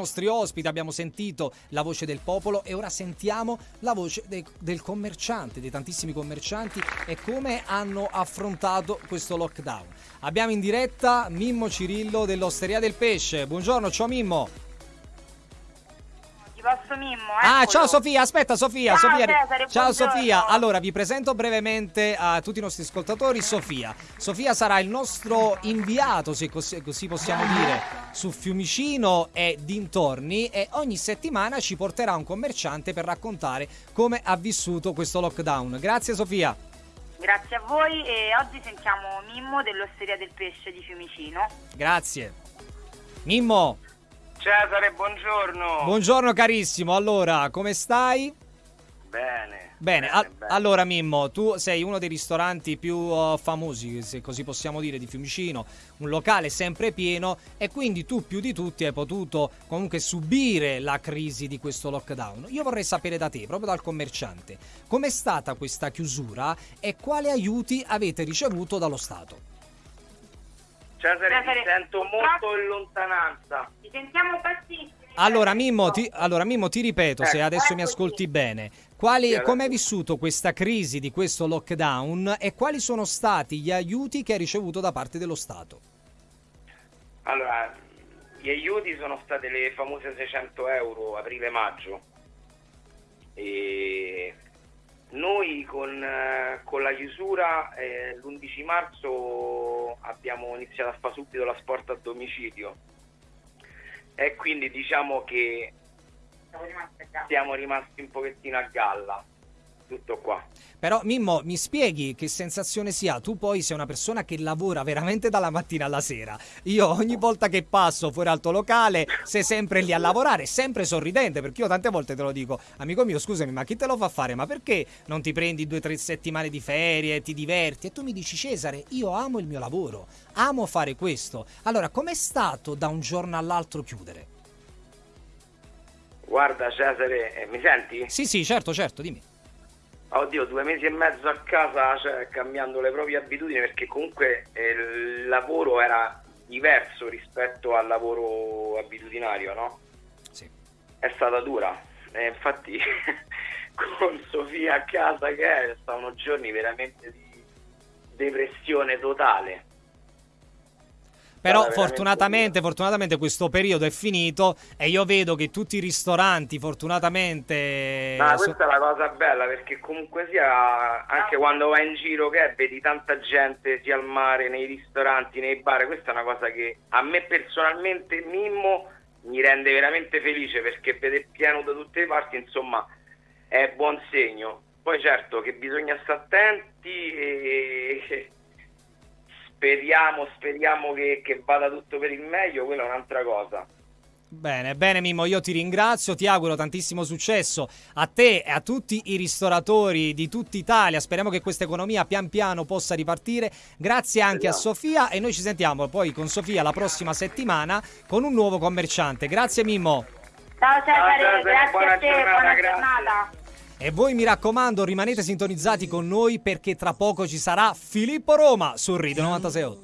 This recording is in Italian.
nostri ospiti, abbiamo sentito la voce del popolo e ora sentiamo la voce dei, del commerciante, dei tantissimi commercianti e come hanno affrontato questo lockdown. Abbiamo in diretta Mimmo Cirillo dell'Osteria del Pesce. Buongiorno, ciao Mimmo. Posso Mimmo? Ah, Eccolo. ciao Sofia, aspetta Sofia. Ciao, Sofia. Cesare, ciao. Sofia. Allora, vi presento brevemente a tutti i nostri ascoltatori Sofia. Sofia sarà il nostro inviato, se così, così possiamo dire, su Fiumicino e dintorni e ogni settimana ci porterà un commerciante per raccontare come ha vissuto questo lockdown. Grazie Sofia. Grazie a voi e oggi sentiamo Mimmo dell'Osteria del Pesce di Fiumicino. Grazie. Mimmo, Cesare, buongiorno. buongiorno carissimo. Allora, come stai? bene. Bene, a- bene. allora Mimmo, tu sei uno dei ristoranti più uh, famosi, se così possiamo dire, di Fiumicino, un locale sempre pieno e quindi tu più di tutti hai potuto comunque subire la crisi di questo lockdown. Io vorrei sapere da te, proprio dal commerciante, com'è stata questa chiusura e quali aiuti avete ricevuto dallo Stato? Cesare, Cesare, ti sento molto in lontananza. Ti sentiamo bassissimi. Allora Mimmo, ti, allora, Mimmo, ti ripeto, se Eh, adesso mi eccoci. ascolti bene, quali, Sì, come hai vissuto questa crisi di questo lockdown e quali sono stati gli aiuti che hai ricevuto da parte dello Stato? Allora, gli aiuti sono state le famose 600 euro aprile-maggio. E noi con, eh, con la chiusura eh, l'11 marzo abbiamo iniziato a fare subito la sport a domicilio e quindi diciamo che Siamo rimasti un pochettino a galla. Tutto qua. Però Mimmo, mi spieghi che sensazione sia? Tu poi sei una persona che lavora veramente dalla mattina alla sera. Io ogni volta che passo fuori al tuo locale sei sempre lì a lavorare, sempre sorridente, perché io tante volte te lo dico, amico mio, scusami, ma chi te lo fa fare? Ma perché non ti prendi due o tre settimane di ferie, ti diverti? E tu mi dici, Cesare, io amo il mio lavoro, amo fare questo. Allora, com'è stato da un giorno all'altro chiudere? Guarda Cesare, eh, mi senti? Sì, sì, certo, certo, dimmi. Oddio, due mesi e mezzo a casa, cioè cambiando le proprie abitudini, perché comunque eh, il lavoro era diverso rispetto al lavoro abitudinario, no? Sì. È stata dura. E infatti con Sofia a casa che è, stavano giorni veramente di depressione totale. Però fortunatamente, fortunatamente questo periodo è finito e io vedo che tutti i ristoranti, fortunatamente... Ma so- questa è la cosa bella perché comunque sia anche quando vai in giro che vedi tanta gente sia al mare, nei ristoranti, nei bar, questa è una cosa che a me personalmente Mimmo mi rende veramente felice perché vede pieno da tutte le parti, insomma è buon segno. Poi certo che bisogna stare attenti e speriamo, speriamo che, che vada tutto per il meglio, quella è un'altra cosa. Bene, bene Mimmo, io ti ringrazio, ti auguro tantissimo successo a te e a tutti i ristoratori di tutta Italia. Speriamo che questa economia pian piano possa ripartire. Grazie anche a. Sofia e noi ci sentiamo poi con Sofia la prossima settimana con un nuovo commerciante. Grazie Mimmo. Ciao Cesare, Ciao, Cesare, grazie buona a te, giornata, buona grazie. E voi mi raccomando, rimanete sintonizzati con noi perché tra poco ci sarà Filippo Roma su Ride 96.8.